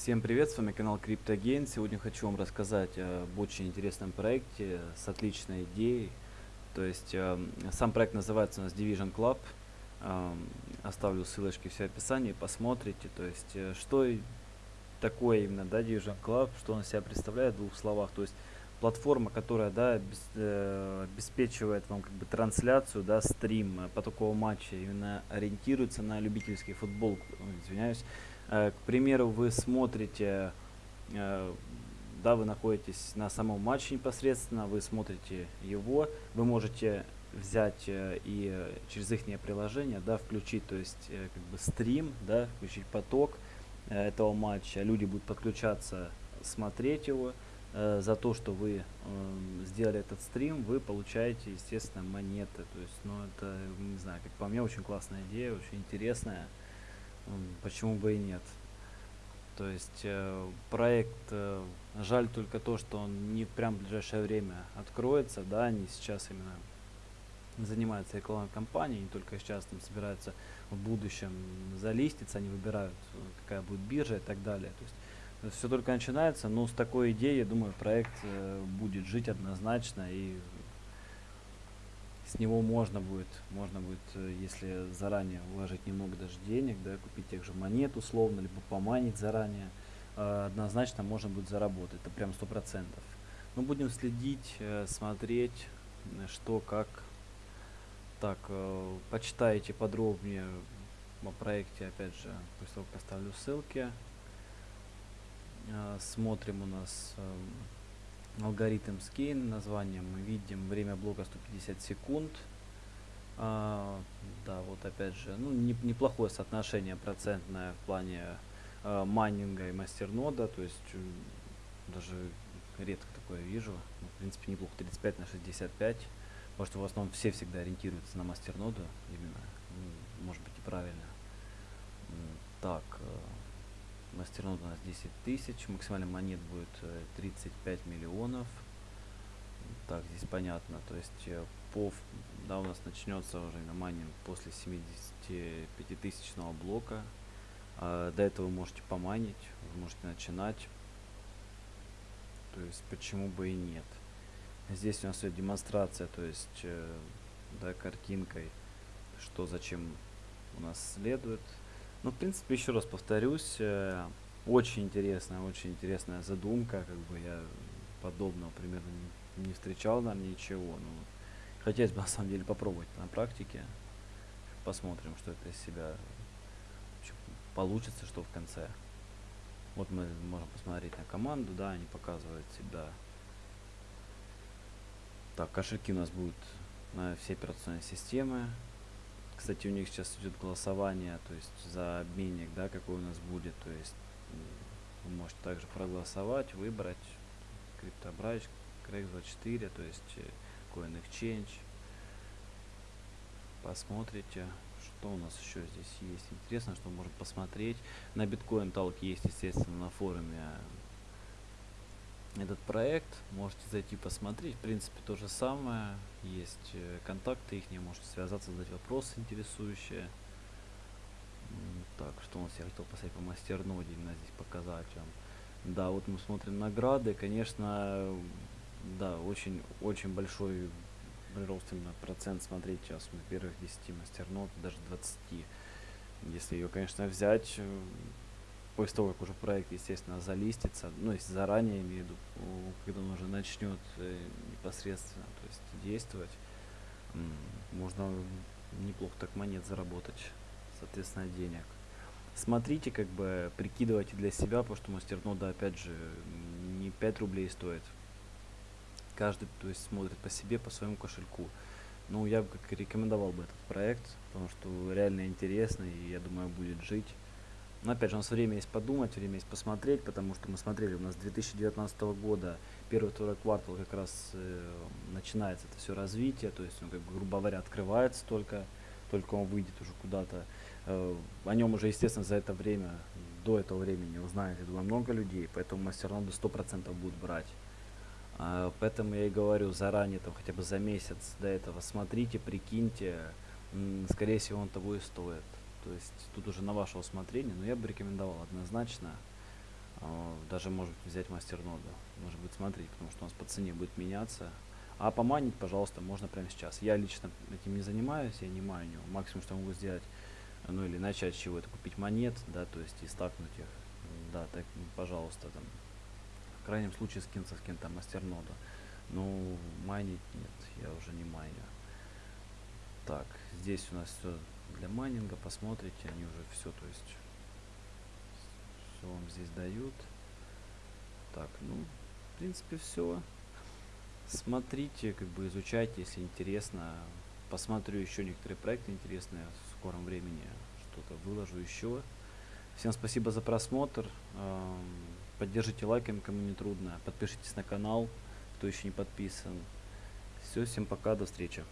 Всем привет, с вами канал CryptoGain. Сегодня хочу вам рассказать об очень интересном проекте с отличной идеей. То есть э, сам проект называется у нас Division Club. Э, оставлю ссылочки все описании, посмотрите. То есть э, что такое именно да, Division Club, что он себя представляет в двух словах. То есть платформа, которая да, э, обеспечивает вам как бы трансляцию, да, стрим по такого матча, именно ориентируется на любительский футбол, извиняюсь. Э, к примеру, вы смотрите, э, да, вы находитесь на самом матче непосредственно, вы смотрите его, вы можете взять э, и через их приложение, да, включить, то есть как бы стрим, да, включить поток этого матча, люди будут подключаться, смотреть его, за то, что вы э, сделали этот стрим, вы получаете, естественно, монеты. То есть, ну, это, не знаю, как по мне, очень классная идея, очень интересная почему бы и нет. То есть э, проект, э, жаль только то, что он не прям в ближайшее время откроется, да, они сейчас именно занимаются рекламной кампанией, не только сейчас там собираются в будущем залиститься, они выбирают, э, какая будет биржа и так далее. То есть все только начинается, но с такой идеей, я думаю, проект будет жить однозначно и с него можно будет, можно будет, э, если заранее вложить немного даже денег, да, купить тех же монет условно, либо поманить заранее, э, однозначно можно будет заработать, это прям сто процентов. Мы будем следить, э, смотреть, что, как. Так, почитайте подробнее о проекте, опять же, после того, как оставлю ссылки. Смотрим у нас... Алгоритм скейн названием мы видим время блока 150 секунд а, да вот опять же ну не, неплохое соотношение процентное в плане а, майнинга и мастернода то есть даже редко такое вижу. Ну, в принципе неплохо 35 на 65 потому что в основном все всегда ориентируются на мастерноду именно. Ну, может быть и правильно. Так Мастернод у нас 10 тысяч. Максимальный монет будет 35 э, миллионов. Так, здесь понятно. То есть э, по, да, у нас начнется уже на майнинг после 75 тысячного блока. А, до этого вы можете поманить, вы можете начинать. То есть почему бы и нет. Здесь у нас идет демонстрация, то есть э, да, картинкой, что зачем у нас следует. Ну, в принципе, еще раз повторюсь, э, очень интересная, очень интересная задумка, как бы я подобного примерно не, не встречал, наверное, ничего. Ну, хотелось бы, на самом деле, попробовать на практике. Посмотрим, что это из себя получится, что в конце. Вот мы можем посмотреть на команду, да, они показывают себя. Так, кошельки у нас будут на все операционные системы. Кстати, у них сейчас идет голосование, то есть за обменник, да, какой у нас будет. То есть вы можете также проголосовать, выбрать CryptoBridge, Craig24, то есть э, Coin Exchange. Посмотрите, что у нас еще здесь есть. Интересно, что можно посмотреть. На биткоин Talk есть, естественно, на форуме этот проект. Можете зайти посмотреть. В принципе, то же самое. Есть э, контакты их, можете связаться, задать вопросы интересующие. Так, что у нас я хотел посмотреть по мастерноде, именно здесь показать вам. Да, вот мы смотрим награды. Конечно, да, очень, очень большой прирост именно процент смотреть сейчас на первых 10 мастернод, даже 20. Если ее, конечно, взять, э, после того, как уже проект, естественно, залистится, ну, если заранее, имею в виду, когда он уже начнет э, непосредственно то есть действовать, можно неплохо так монет заработать, соответственно, денег. Смотрите, как бы, прикидывайте для себя, потому что мастернода, опять же, не 5 рублей стоит. Каждый, то есть, смотрит по себе, по своему кошельку. Ну, я бы как рекомендовал бы этот проект, потому что реально интересно и, я думаю, будет жить. Но опять же, у нас время есть подумать, время есть посмотреть, потому что мы смотрели, у нас 2019 года, первый-второй квартал как раз э, начинается это все развитие, то есть, ну, как грубо говоря, открывается только, только он выйдет уже куда-то. Э, о нем уже, естественно, за это время, до этого времени узнает, я думаю, много людей, поэтому мастер равно до 100% будут брать. Uh, поэтому я и говорю заранее, там хотя бы за месяц до этого смотрите, прикиньте, скорее всего он того и стоит. То есть тут уже на ваше усмотрение, но я бы рекомендовал однозначно. А, Даже, может быть, взять мастерноду. Может быть, смотреть, потому что у нас по цене будет меняться. А поманить, пожалуйста, можно прямо сейчас. Я лично этим не занимаюсь, я не майню. Максимум, что могу сделать, ну или начать чего-то, купить монет, да, то есть и стакнуть их. Да, так, м, пожалуйста, там. В крайнем случае скинуться с кем-то мастернода. Ну, майнить нет, я уже не майню. Так, здесь у нас все для майнинга, посмотрите, они уже все, то есть, все вам здесь дают. Так, ну, в принципе, все. Смотрите, как бы изучайте, если интересно. Посмотрю еще некоторые проекты интересные в скором времени. Что-то выложу еще. Всем спасибо за просмотр. Ам, Поддержите лайками, кому не трудно. Подпишитесь на канал, кто еще не подписан. Все, всем пока, до встречи.